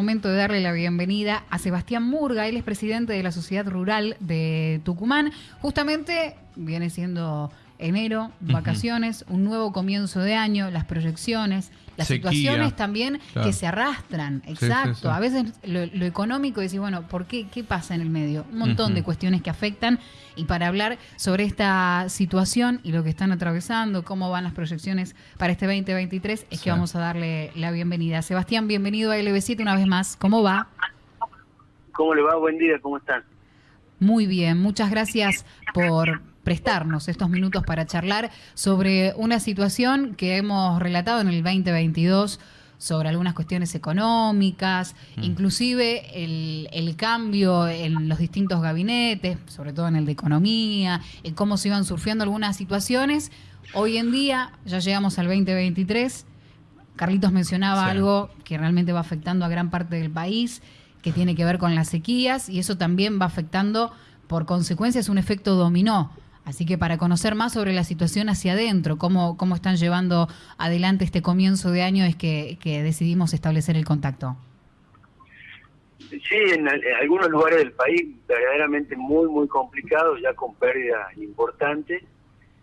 Momento de darle la bienvenida a Sebastián Murga, él es presidente de la Sociedad Rural de Tucumán. Justamente viene siendo enero, vacaciones, un nuevo comienzo de año, las proyecciones, las situaciones también que se arrastran, exacto. A veces lo, económico, decir, bueno, ¿por qué? ¿Qué pasa en el medio? Un montón de cuestiones que afectan y para hablar sobre esta situación y lo que están atravesando, cómo van las proyecciones para este 2023, es que vamos a darle la bienvenida. Sebastián, bienvenido a LB7 una vez más. ¿Cómo va? ¿Cómo le va? Buen día, ¿cómo están? Muy bien, muchas gracias por prestarnos estos minutos para charlar sobre una situación que hemos relatado en el 2022 sobre algunas cuestiones económicas, mm. inclusive el, el, cambio en los distintos gabinetes, sobre todo en el de economía, en cómo se iban surgiendo algunas situaciones. Hoy en día, ya llegamos al 2023, Carlitos mencionaba algo que realmente va afectando a gran parte del país, que tiene que ver con las sequías, y eso también va afectando, por consecuencia, es un efecto dominó Así que para conocer más sobre la situación hacia adentro, cómo, cómo están llevando adelante este comienzo de año, es que, decidimos establecer el contacto. Sí, en, algunos lugares del país verdaderamente muy, muy complicado, ya con pérdidas importantes.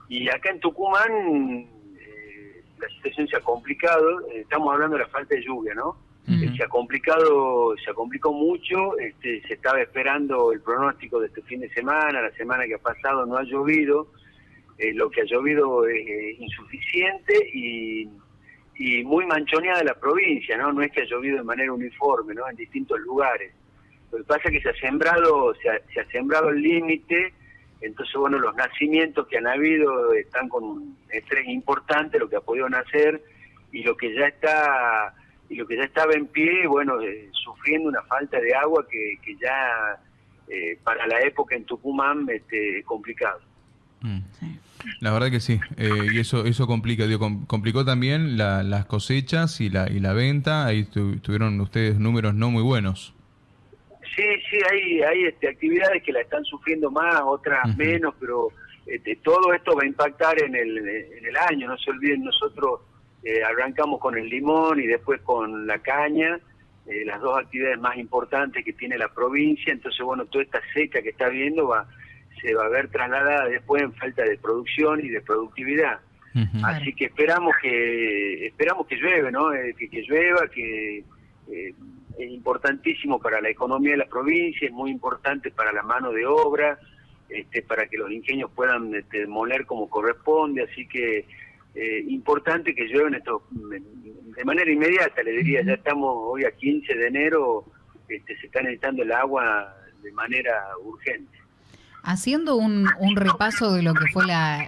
Y acá en Tucumán eh, la situación se ha complicado, estamos hablando de la falta de lluvia, ¿no? Se ha complicado, se complicó mucho, este, se estaba esperando el pronóstico de este fin de semana, la semana que ha pasado no ha llovido, eh, lo que ha llovido es insuficiente y, y muy manchoneada la provincia, ¿no? No es que ha llovido de manera uniforme, ¿no? En distintos lugares. Lo que pasa es que se ha sembrado, se ha, se ha sembrado el límite, entonces, bueno, los nacimientos que han habido están con un estrés importante, lo que ha podido nacer, y lo que ya está y lo que ya estaba en pie, bueno, eh, sufriendo una falta de agua que, que ya eh, para la época en Tucumán este, es complicado. Mm. La verdad que sí, eh, y eso eso complica, digo, complicó también las cosechas y la y la venta, ahí tuvieron ustedes números no muy buenos. Sí, sí, hay, hay este, actividades que la están sufriendo más, otras menos, pero este, todo esto va a impactar en el, en el año, no se olviden nosotros eh, arrancamos con el limón y después con la caña, eh, las dos actividades más importantes que tiene la provincia, entonces bueno, toda esta seca que está viendo va se va a ver trasladada después en falta de producción y de productividad. Así que esperamos que esperamos que llueve, ¿no? Eh, que, que, llueva, que es importantísimo para la economía de la provincia, es muy importante para la mano de obra, este, para que los ingenios puedan este, moler como corresponde, así que eh, importante que llueven esto de manera inmediata, le diría, ya estamos hoy a 15 de enero, este, se está necesitando el agua de manera urgente. Haciendo un, repaso de lo que fue la,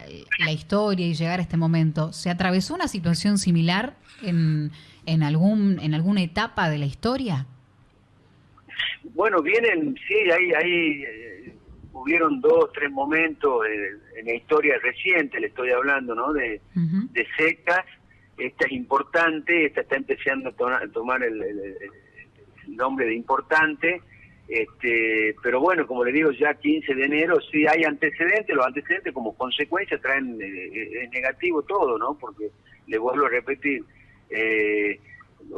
historia y llegar a este momento, ¿se atravesó una situación similar en, en, algún, en alguna etapa de la historia? Bueno, vienen, sí, hay, hay eh, hubieron dos, tres momentos en la historia reciente, le estoy hablando, ¿no? De, secas. Esta es importante, esta está empezando a tomar el, nombre de importante. Este, pero bueno, como le digo, ya 15 de enero sí hay antecedentes, los antecedentes como consecuencia traen eh, negativo todo, ¿no? Porque le vuelvo a repetir, eh,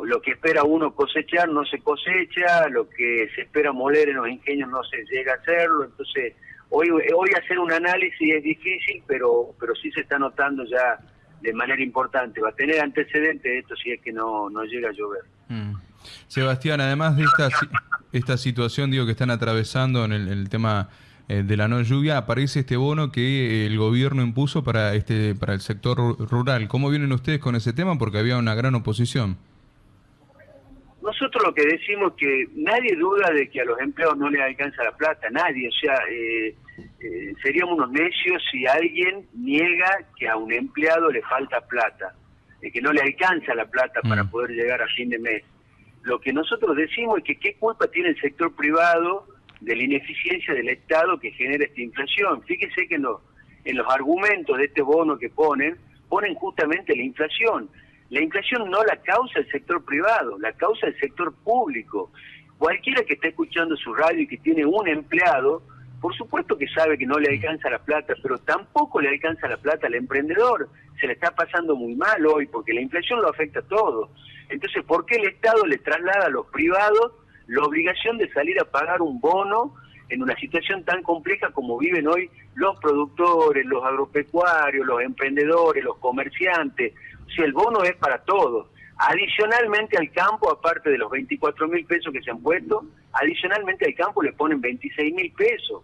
lo que espera uno cosechar no se cosecha, lo que se espera moler en los ingenios no se llega a hacerlo, entonces hoy hoy hacer un análisis es difícil, pero pero sí se está notando ya de manera importante, va a tener antecedentes esto si es que no, no llega a llover. Mm. Sebastián, además de esta, esta situación digo que están atravesando en el, tema eh, de la no lluvia, aparece este bono que el gobierno impuso para este para el sector rural. ¿Cómo vienen ustedes con ese tema? Porque había una gran oposición. Nosotros lo que decimos es que nadie duda de que a los empleados no les alcanza la plata, nadie, o sea, eh, eh, seríamos unos necios si alguien niega que a un empleado le falta plata, de que no le alcanza la plata para mm. poder llegar a fin de mes. Lo que nosotros decimos es que qué culpa tiene el sector privado de la ineficiencia del Estado que genera esta inflación. Fíjese que en los, en los argumentos de este bono que ponen, ponen justamente la inflación. La inflación no la causa el sector privado, la causa el sector público. Cualquiera que esté escuchando su radio y que tiene un empleado, por supuesto que sabe que no le alcanza la plata, pero tampoco le alcanza la plata al emprendedor. Se le está pasando muy mal hoy porque la inflación lo afecta a todo. Entonces, ¿por qué el Estado le traslada a los privados la obligación de salir a pagar un bono en una situación tan compleja como viven hoy los productores, los agropecuarios, los emprendedores, los comerciantes? Sea, el bono es para todos. Adicionalmente al campo, aparte de los 24 mil pesos que se han puesto, adicionalmente al campo le ponen 26 mil pesos.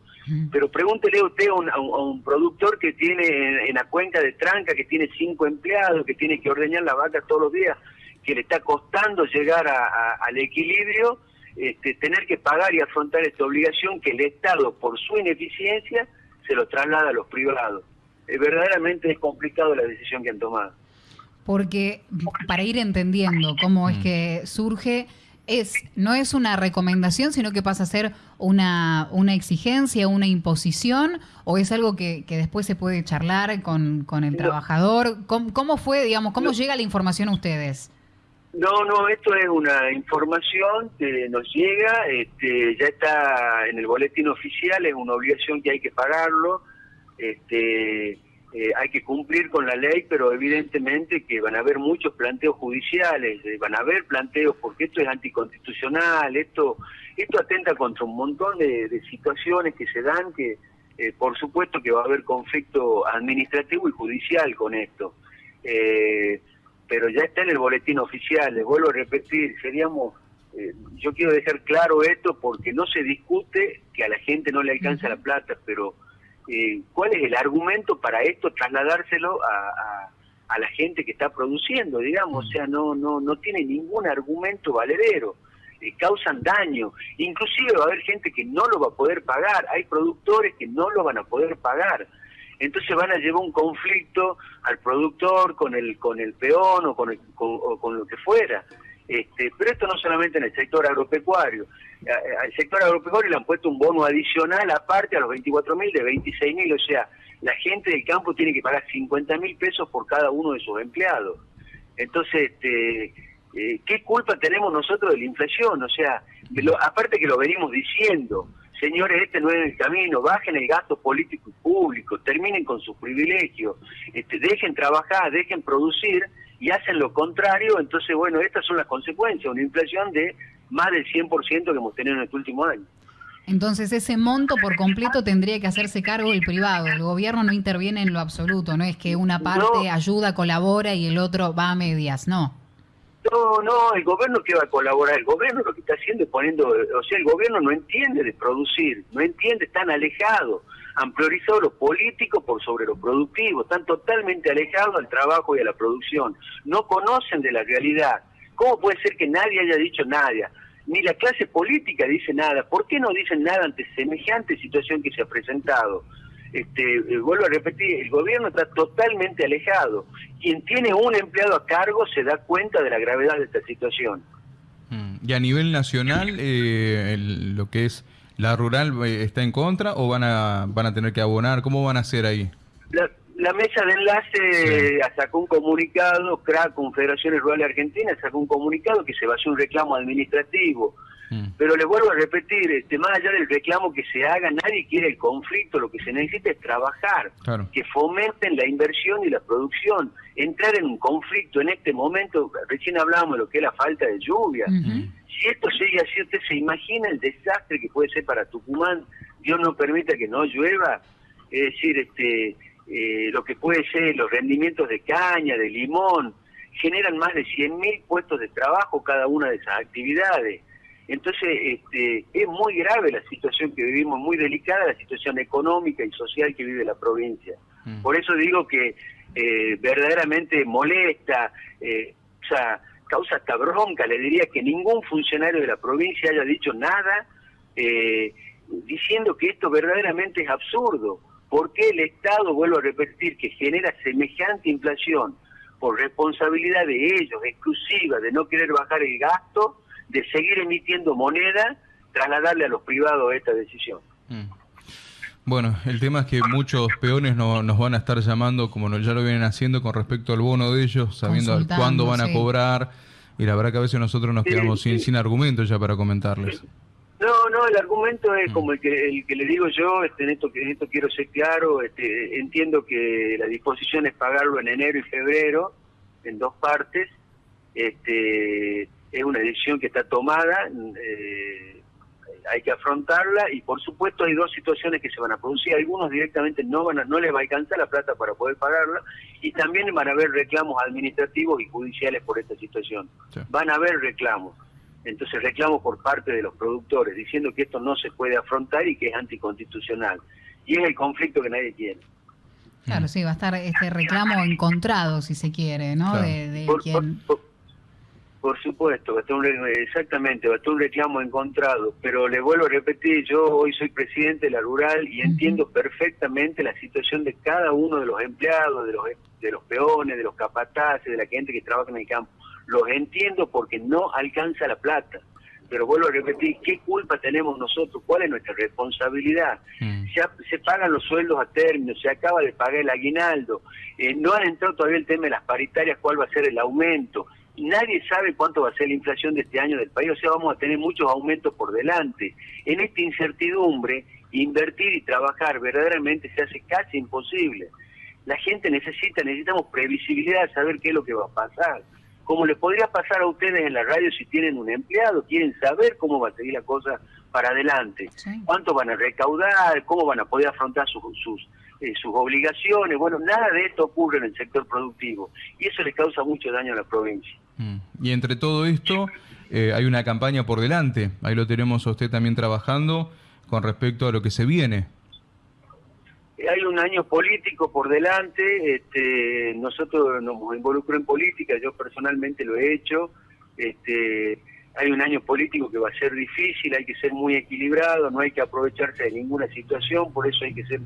Pero pregúntele usted a un, a un, productor que tiene en, la cuenca de tranca, que tiene cinco empleados, que tiene que ordeñar la vaca todos los días, que le está costando llegar al equilibrio, este, tener que pagar y afrontar esta obligación que el Estado, por su ineficiencia, se lo traslada a los privados. Es verdaderamente es complicado la decisión que han tomado. Porque para ir entendiendo cómo es mm. que surge, es no es una recomendación, sino que pasa a ser una, una exigencia, una imposición, o es algo que, que después se puede charlar con, con el trabajador. ¿Cómo, fue, digamos, cómo llega la información a ustedes? No, no, esto es una información que nos llega, este, ya está en el boletín oficial, es una obligación que hay que pagarlo, este, eh, hay que cumplir con la ley, pero evidentemente que van a haber muchos planteos judiciales, eh, van a haber planteos porque esto es anticonstitucional, esto esto atenta contra un montón de, situaciones que se dan, que eh, por supuesto que va a haber conflicto administrativo y judicial con esto. Eh, pero ya está en el boletín oficial, les vuelvo a repetir, seríamos, yo quiero dejar claro esto porque no se discute que a la gente no le alcanza la plata, pero eh, ¿cuál es el argumento para esto trasladárselo a, a, la gente que está produciendo, digamos? O sea, no, no, no tiene ningún argumento valedero. Eh, causan daño, inclusive va a haber gente que no lo va a poder pagar, hay productores que no lo van a poder pagar, entonces van a llevar un conflicto al productor con el con el peón o con, con, lo que fuera. Este, pero esto no solamente en el sector agropecuario. Al sector agropecuario le han puesto un bono adicional aparte a los 24 mil de 26 mil, o sea, la gente del campo tiene que pagar 50 mil pesos por cada uno de sus empleados. Entonces, este, eh, ¿qué culpa tenemos nosotros de la inflación? O sea, aparte que lo venimos diciendo, señores, este no es el camino, bajen el gasto político y público, terminen con sus privilegios, este, dejen trabajar, dejen producir y hacen lo contrario, entonces, bueno, estas son las consecuencias, una inflación de más del 100% que hemos tenido en este último año. Entonces ese monto por completo tendría que hacerse cargo el privado, el gobierno no interviene en lo absoluto, no es que una parte ayuda, colabora y el otro va a medias, no. No, no, el gobierno que va a colaborar, el gobierno lo que está haciendo es poniendo, o sea, el gobierno no entiende de producir, no entiende, están alejados, han priorizado lo político por sobre lo productivo, están totalmente alejados al trabajo y a la producción, no conocen de la realidad. ¿Cómo puede ser que nadie haya dicho nada? Ni la clase política dice nada. ¿Por qué no dicen nada ante semejante situación que se ha presentado? este, eh, vuelvo a repetir, el gobierno está totalmente alejado. Quien tiene un empleado a cargo se da cuenta de la gravedad de esta situación. Mm. ¿Y a nivel nacional, eh, lo que es la rural eh, está en contra o van a, van a tener que abonar? ¿Cómo van a hacer ahí? La, mesa de enlace sacó un comunicado, CRA, Confederaciones Rurales Argentinas, sacó un comunicado que se va a hacer un reclamo administrativo Mm. Pero les vuelvo a repetir, este, más allá del reclamo que se haga, nadie quiere el conflicto, lo que se necesita es trabajar, que fomenten la inversión y la producción. Entrar en un conflicto en este momento, recién hablábamos de lo que es la falta de lluvia. Si esto sigue así, usted se imagina el desastre que puede ser para Tucumán, Dios no permita que no llueva, es decir, este eh, lo que puede ser los rendimientos de caña, de limón, generan más de 100.000 puestos de trabajo cada una de esas actividades. Entonces, este, es muy grave la situación que vivimos, muy delicada la situación económica y social que vive la provincia. Mm. Por eso digo que eh, verdaderamente molesta, eh, o sea, causa hasta bronca, le diría que ningún funcionario de la provincia haya dicho nada eh, diciendo que esto verdaderamente es absurdo. ¿Por qué el Estado, vuelvo a repetir, que genera semejante inflación por responsabilidad de ellos, exclusiva, de no querer bajar el gasto, de seguir emitiendo moneda, trasladarle a los privados esta decisión. Bueno, el tema es que muchos peones no, nos van a estar llamando, como ya lo vienen haciendo, con respecto al bono de ellos, sabiendo cuándo van a cobrar, y la verdad que a veces nosotros nos quedamos sin, sin argumentos ya para comentarles. No, no, el argumento es mm. como el que, el que le digo yo, este, en, esto, en esto quiero ser claro, este, entiendo que la disposición es pagarlo en enero y febrero, en dos partes, este, es una decisión que está tomada, eh, hay que afrontarla y por supuesto hay dos situaciones que se van a producir. Algunos directamente no van a, no les va a alcanzar la plata para poder pagarla y también van a haber reclamos administrativos y judiciales por esta situación. Van a haber reclamos. Entonces reclamos por parte de los productores diciendo que esto no se puede afrontar y que es anticonstitucional. Y es el conflicto que nadie quiere. Claro, sí, va a estar este reclamo encontrado, si se quiere, ¿no? De, por va a estar un, exactamente, va a estar un reclamo encontrado, pero le vuelvo a repetir, yo hoy soy presidente de la rural y entiendo perfectamente la situación de cada uno de los empleados, de los, de los peones, de los capataces, de la gente que trabaja en el campo. Los entiendo porque no alcanza la plata. Pero vuelvo a repetir, ¿qué culpa tenemos nosotros? ¿Cuál es nuestra responsabilidad? Mm. Se, pagan los sueldos a término, se acaba de pagar el aguinaldo, eh, no han entrado todavía el tema de las paritarias, cuál va a ser el aumento nadie sabe cuánto va a ser la inflación de este año del país, o sea, vamos a tener muchos aumentos por delante. En esta incertidumbre, invertir y trabajar verdaderamente se hace casi imposible. La gente necesita, necesitamos previsibilidad saber qué es lo que va a pasar. Como les podría pasar a ustedes en la radio si tienen un empleado, quieren saber cómo va a seguir la cosa para adelante, cuánto van a recaudar, cómo van a poder afrontar sus, sus eh, sus obligaciones. Bueno, nada de esto ocurre en el sector productivo y eso le causa mucho daño a la provincia. Mm. Y entre todo esto, eh, hay una campaña por delante. Ahí lo tenemos usted también trabajando con respecto a lo que se viene. Hay un año político por delante. Este, nosotros nos involucramos en política. Yo personalmente lo he hecho. Este, hay un año político que va a ser difícil. Hay que ser muy equilibrado. No hay que aprovecharse de ninguna situación. Por eso hay que ser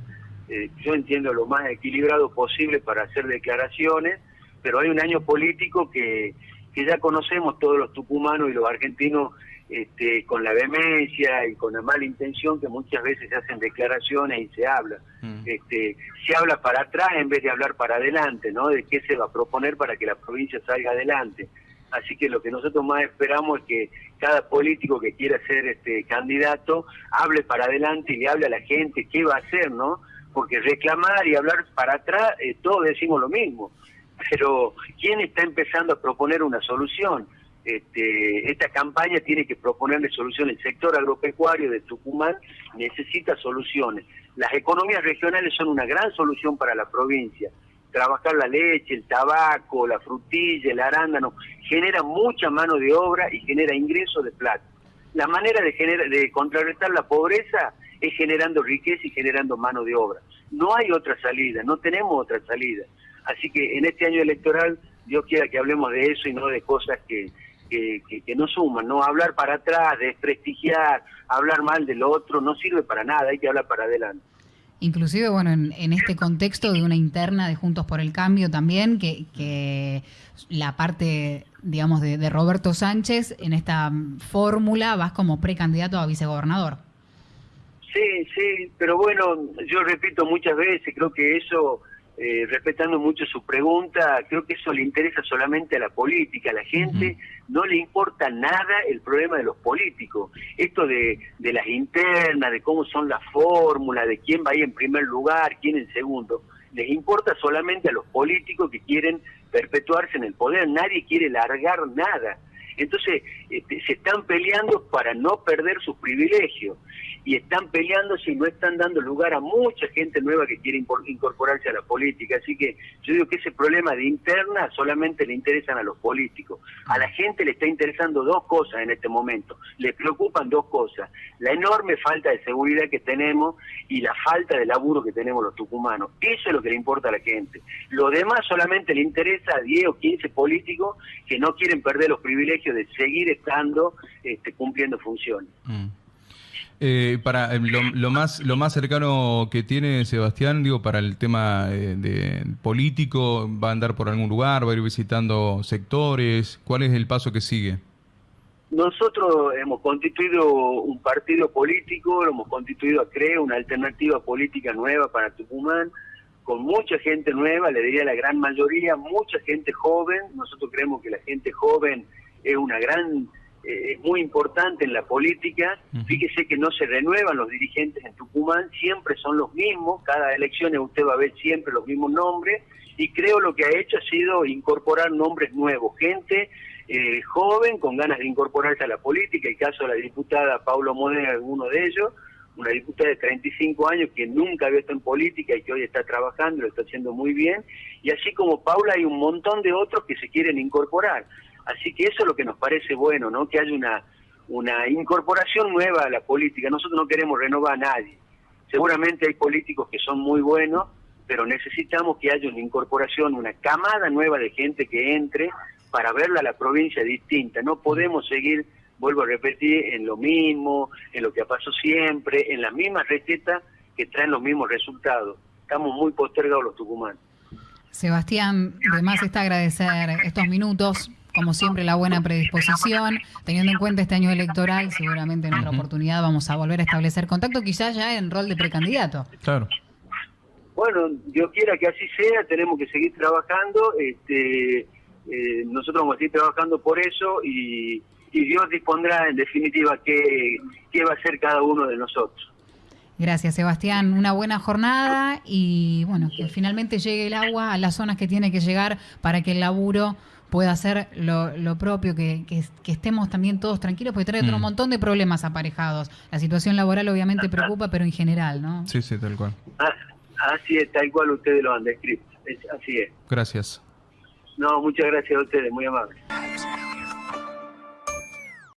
eh, yo entiendo lo más equilibrado posible para hacer declaraciones, pero hay un año político que, que ya conocemos todos los tucumanos y los argentinos este, con la vehemencia y con la mala intención que muchas veces se hacen declaraciones y se habla. Mm. Este, se habla para atrás en vez de hablar para adelante, ¿no? De qué se va a proponer para que la provincia salga adelante. Así que lo que nosotros más esperamos es que cada político que quiera ser este candidato hable para adelante y le hable a la gente qué va a hacer, ¿no? porque reclamar y hablar para atrás, eh, todos decimos lo mismo, pero ¿quién está empezando a proponer una solución? Este, esta campaña tiene que proponerle soluciones. El sector agropecuario de Tucumán necesita soluciones. Las economías regionales son una gran solución para la provincia. Trabajar la leche, el tabaco, la frutilla, el arándano, genera mucha mano de obra y genera ingresos de plata. La manera de, generar, de contrarrestar la pobreza es generando riqueza y generando mano de obra. No hay otra salida, no tenemos otra salida. Así que en este año electoral, Dios quiera que hablemos de eso y no de cosas que, que, que, no suman, no hablar para atrás, desprestigiar, hablar mal del otro, no sirve para nada, hay que hablar para adelante. Inclusive, bueno, en, este contexto de una interna de Juntos por el Cambio también, que, que la parte, digamos, de, de Roberto Sánchez en esta fórmula vas como precandidato a vicegobernador. Sí, sí, pero bueno, yo repito muchas veces, creo que eso, eh, respetando mucho su pregunta, creo que eso le interesa solamente a la política, a la gente no le importa nada el problema de los políticos. Esto de, de las internas, de cómo son las fórmulas, de quién va ahí en primer lugar, quién en segundo, les importa solamente a los políticos que quieren perpetuarse en el poder, nadie quiere largar nada. Entonces, este, se están peleando para no perder sus privilegios y están peleando si no están dando lugar a mucha gente nueva que quiere incorporarse a la política. Así que yo digo que ese problema de interna solamente le interesan a los políticos. A la gente le está interesando dos cosas en este momento. Le preocupan dos cosas. La enorme falta de seguridad que tenemos y la falta de laburo que tenemos los tucumanos. Eso es lo que le importa a la gente. Lo demás solamente le interesa a 10 o 15 políticos que no quieren perder los privilegios de seguir estando este, cumpliendo funciones. Mm. Eh, para eh, lo, más lo más cercano que tiene Sebastián, digo, para el tema eh, de político, va a andar por algún lugar, va a ir visitando sectores. ¿Cuál es el paso que sigue? Nosotros hemos constituido un partido político, lo hemos constituido a CRE, una alternativa política nueva para Tucumán, con mucha gente nueva, le diría la gran mayoría, mucha gente joven. Nosotros creemos que la gente joven es una gran eh, es muy importante en la política. Fíjese que no se renuevan los dirigentes en Tucumán, siempre son los mismos, cada elección usted va a ver siempre los mismos nombres, y creo lo que ha hecho ha sido incorporar nombres nuevos, gente eh, joven, con ganas de incorporarse a la política, el caso de la diputada Paulo Modena es uno de ellos, una diputada de 35 años que nunca había estado en política y que hoy está trabajando, lo está haciendo muy bien, y así como Paula hay un montón de otros que se quieren incorporar. Así que eso es lo que nos parece bueno, ¿no? Que haya una, una incorporación nueva a la política. Nosotros no queremos renovar a nadie. Seguramente hay políticos que son muy buenos, pero necesitamos que haya una incorporación, una camada nueva de gente que entre para verla a la provincia distinta. No podemos seguir, vuelvo a repetir, en lo mismo, en lo que ha pasado siempre, en las mismas recetas que traen los mismos resultados. Estamos muy postergados los tucumanos. Sebastián, además está agradecer estos minutos como siempre, la buena predisposición. Teniendo en cuenta este año electoral, seguramente en otra oportunidad vamos a volver a establecer contacto, quizás ya en rol de precandidato. Claro. Bueno, yo quiera que así sea, tenemos que seguir trabajando. Este, eh, nosotros vamos a seguir trabajando por eso y, Dios dispondrá en definitiva qué, qué va a hacer cada uno de nosotros. Gracias, Sebastián. Una buena jornada y bueno, que finalmente llegue el agua a las zonas que tiene que llegar para que el laburo pueda hacer lo, propio, que, estemos también todos tranquilos, porque trae otro mm. montón de problemas aparejados. La situación laboral obviamente preocupa, pero en general, ¿no? Sí, sí, tal cual. Ah, así es, tal cual ustedes lo han descrito. así es. Gracias. No, muchas gracias a ustedes, muy amables.